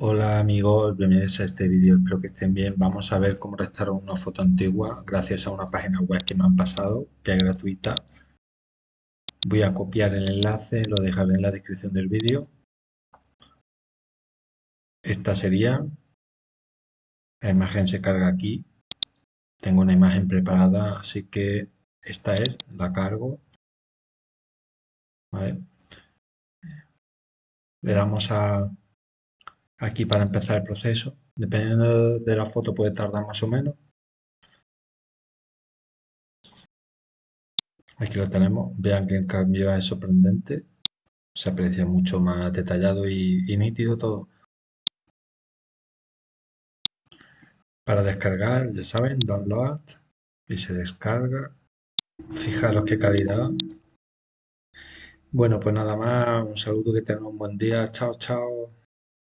Hola amigos, bienvenidos a este vídeo, espero que estén bien. Vamos a ver cómo restaurar una foto antigua gracias a una página web que me han pasado, que es gratuita. Voy a copiar el enlace, lo dejaré en la descripción del vídeo. Esta sería, la imagen se carga aquí. Tengo una imagen preparada, así que esta es, la cargo. Le damos a aquí para empezar el proceso. Dependiendo de la foto puede tardar más o menos. Aquí lo tenemos. Vean que el cambio es sorprendente. Se aprecia mucho más detallado y, nítido todo. Para descargar, ya saben, download y se descarga. Fijaros qué calidad. Bueno, pues nada más. Un saludo, que tengan un buen día. Chao, chao.